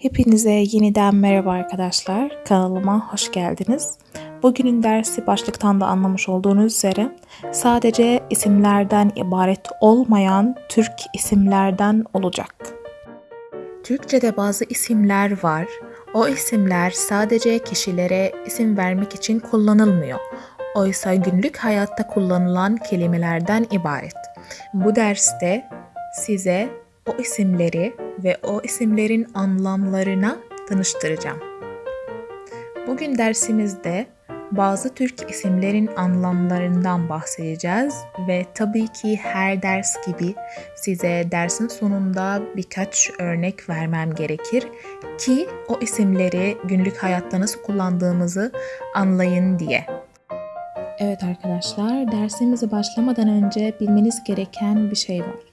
Hepinize yeniden merhaba arkadaşlar. Kanalıma hoş geldiniz. Bugünün dersi başlıktan da anlamış olduğunuz üzere sadece isimlerden ibaret olmayan Türk isimlerden olacak. Türkçe'de bazı isimler var. O isimler sadece kişilere isim vermek için kullanılmıyor. Oysa günlük hayatta kullanılan kelimelerden ibaret. Bu derste size o isimleri ve o isimlerin anlamlarına tanıştıracağım. Bugün dersimizde bazı Türk isimlerin anlamlarından bahsedeceğiz ve tabii ki her ders gibi size dersin sonunda birkaç örnek vermem gerekir ki o isimleri günlük hayatta nasıl kullandığımızı anlayın diye. Evet arkadaşlar, dersimize başlamadan önce bilmeniz gereken bir şey var.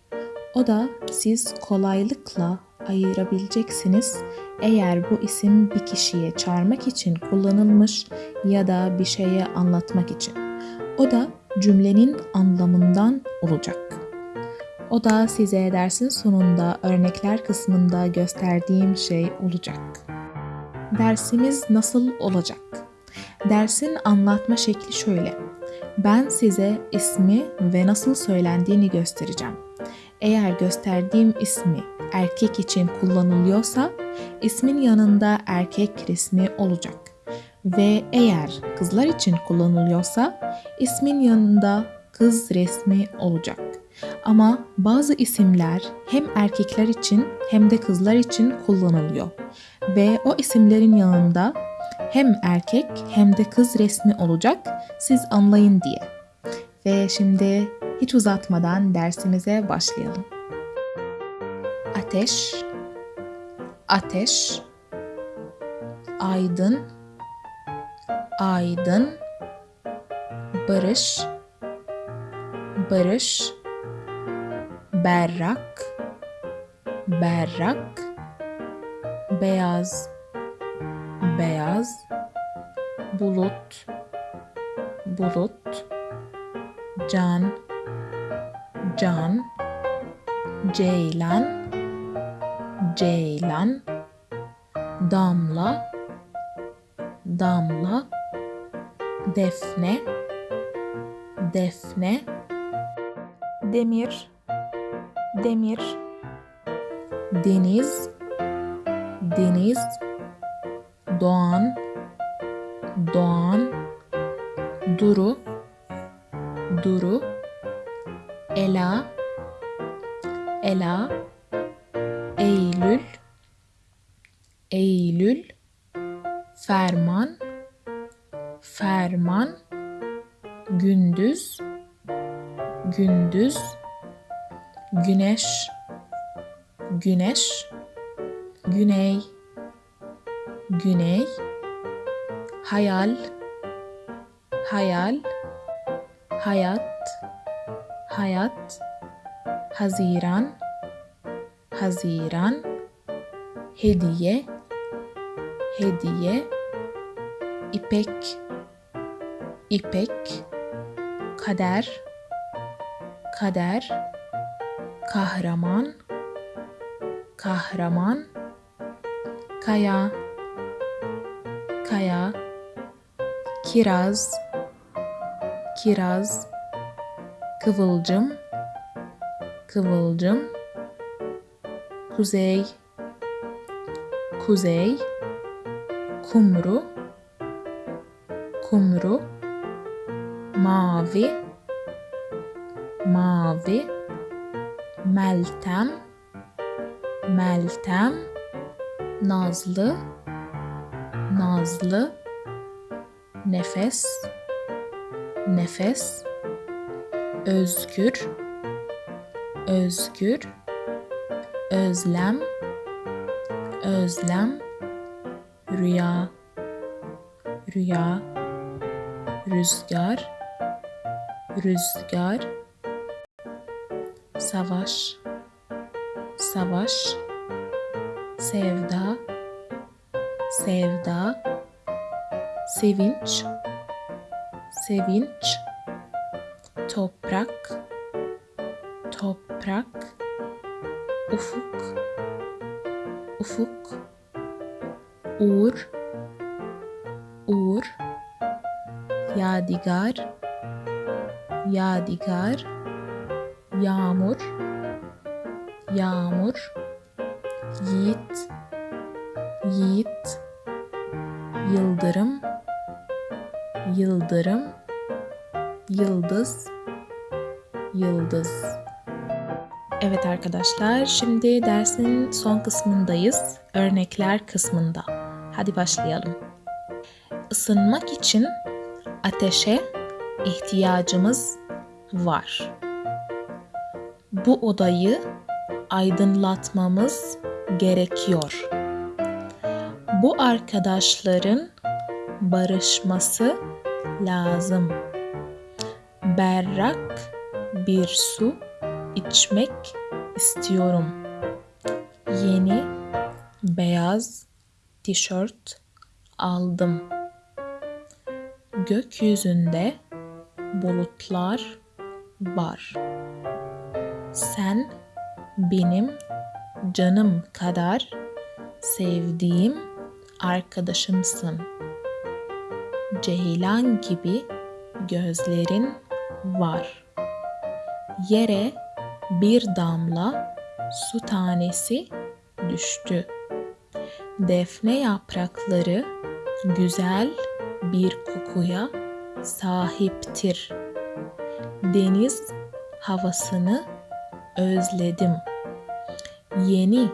O da siz kolaylıkla ayırabileceksiniz eğer bu isim bir kişiye çağırmak için kullanılmış ya da bir şeye anlatmak için. O da cümlenin anlamından olacak. O da size dersin sonunda örnekler kısmında gösterdiğim şey olacak. Dersimiz nasıl olacak? Dersin anlatma şekli şöyle. Ben size ismi ve nasıl söylendiğini göstereceğim. Eğer gösterdiğim ismi erkek için kullanılıyorsa ismin yanında erkek resmi olacak. Ve eğer kızlar için kullanılıyorsa ismin yanında kız resmi olacak. Ama bazı isimler hem erkekler için hem de kızlar için kullanılıyor. Ve o isimlerin yanında hem erkek hem de kız resmi olacak siz anlayın diye. Ve şimdi hiç uzatmadan dersimize başlayalım. Ateş, ateş, aydın, aydın, barış, barış, berrak, berrak, beyaz, beyaz, bulut, bulut, can, can, ceylan, ceylan, damla, damla, defne, defne, demir, demir, deniz, deniz, doğan, doğan, duru, duru, ela, ela, eylül, eylül, ferman, ferman, gündüz, gündüz, güneş, güneş, güney, güney, hayal, hayal, hayat, hayat, Haziran, Haziran, hediye, hediye, ipek, ipek, kader, kader, kahraman, kahraman, kaya, kaya, kiraz, kiraz, kıvılcım, kıvılcım, kuzey, kuzey, kumru, kumru, mavi, mavi, meltem, meltem, nazlı, nazlı, nefes, nefes, özgür, özgür, özlem, özlem, rüya, rüya, rüzgar, rüzgar, savaş, savaş, sevda, sevda, sevinç, sevinç, toprak, toprak, ufuk, ufuk, Uğur. Uğur. Yadigar. Yadigar. Yağmur. Yağmur. Yiğit. Yiğit. Yıldırım. Yıldırım. Yıldız Yıldız Evet arkadaşlar, şimdi dersin son kısmındayız. Örnekler kısmında. Hadi başlayalım. Isınmak için ateşe ihtiyacımız var. Bu odayı aydınlatmamız gerekiyor. Bu arkadaşların barışması lazım. Berrak bir su içmek istiyorum. Yeni beyaz tişört aldım. Gökyüzünde bulutlar var. Sen benim canım kadar sevdiğim arkadaşımsın. Ceylan gibi gözlerin var. Yere bir damla su tanesi düştü. Defne yaprakları güzel bir kokuya sahiptir. Deniz havasını özledim. Yeni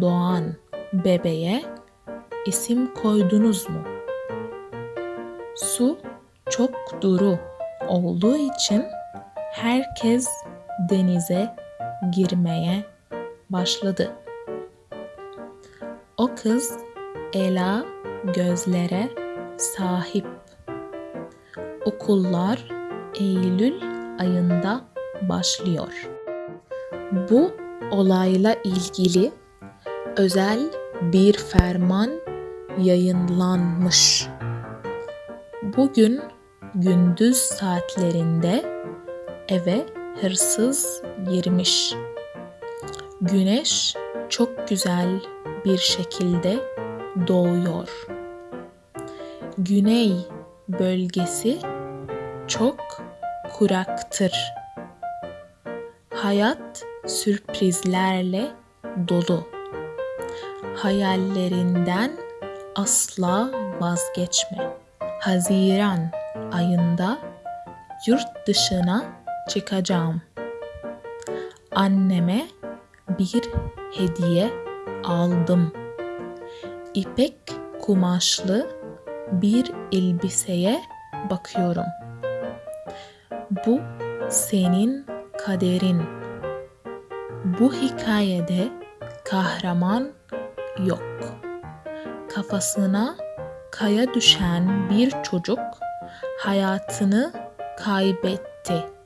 doğan bebeğe isim koydunuz mu? Su çok duru olduğu için herkes denize girmeye başladı. O kız ela gözlere sahip. Okullar Eylül ayında başlıyor. Bu olayla ilgili özel bir ferman yayınlanmış. Bugün gündüz saatlerinde eve hırsız girmiş. Güneş çok güzel bir şekilde doğuyor. Güney bölgesi çok kuraktır. Hayat sürprizlerle dolu. Hayallerinden asla vazgeçme. Haziran ayında yurt dışına çıkacağım. Anneme bir hediye aldım. İpek kumaşlı bir elbiseye bakıyorum. Bu senin kaderin. Bu hikayede kahraman yok. Kafasına kaya düşen bir çocuk hayatını kaybetti.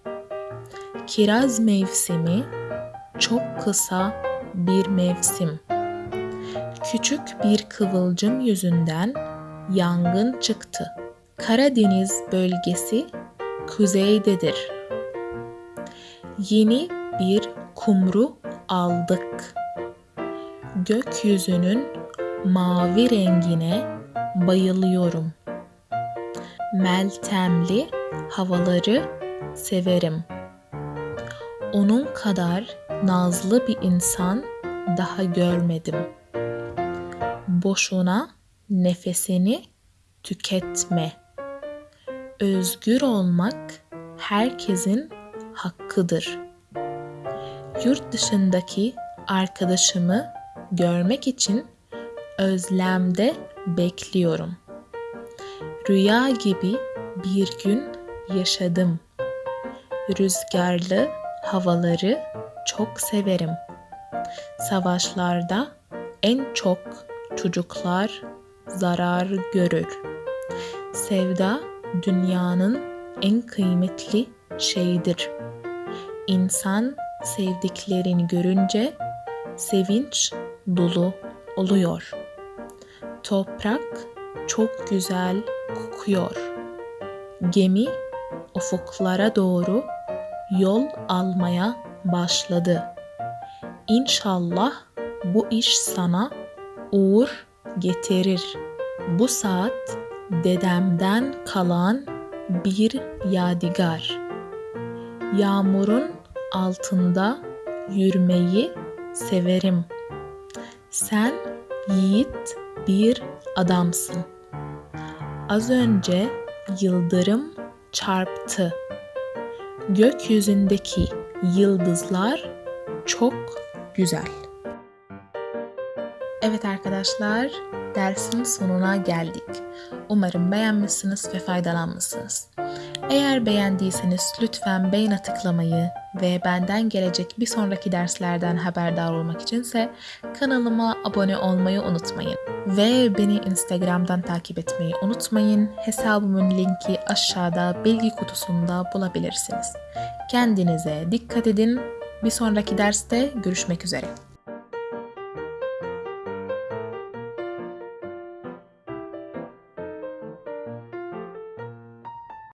Kiraz mevsimi çok kısa bir mevsim. Küçük bir kıvılcım yüzünden yangın çıktı. Karadeniz bölgesi kuzeydedir. Yeni bir kumru aldık. Gökyüzünün mavi rengine bayılıyorum. Meltemli havaları severim. Onun kadar nazlı bir insan daha görmedim. Boşuna nefesini tüketme. Özgür olmak herkesin hakkıdır. Yurt dışındaki arkadaşımı görmek için özlemde bekliyorum. Rüya gibi bir gün yaşadım. Rüzgarlı havaları çok severim. Savaşlarda en çok çocuklar zarar görür. Sevda dünyanın en kıymetli şeyidir. İnsan sevdiklerini görünce sevinç dolu oluyor. Toprak çok güzel kokuyor. Gemi ufuklara doğru yol almaya başladı. İnşallah bu iş sana uğur getirir. Bu saat dedemden kalan bir yadigar. Yağmurun altında yürümeyi severim. Sen yiğit bir adamsın. Az önce yıldırım çarptı. Gökyüzündeki yıldızlar çok güzel. Evet arkadaşlar, dersin sonuna geldik. Umarım beğenmişsiniz ve faydalanmışsınız. Eğer beğendiyseniz lütfen beğene tıklamayı ve benden gelecek bir sonraki derslerden haberdar olmak içinse kanalıma abone olmayı unutmayın. Ve beni Instagram'dan takip etmeyi unutmayın. Hesabımın linki aşağıda bilgi kutusunda bulabilirsiniz. Kendinize dikkat edin. Bir sonraki derste görüşmek üzere.